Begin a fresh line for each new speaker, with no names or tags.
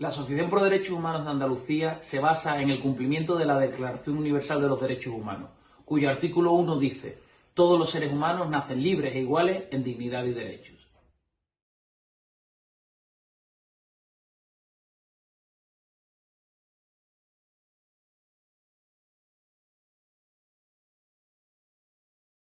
La Asociación Pro Derechos Humanos de Andalucía se basa en el cumplimiento de la Declaración Universal de los Derechos Humanos, cuyo artículo 1 dice, todos los seres humanos nacen libres e iguales en dignidad y derechos.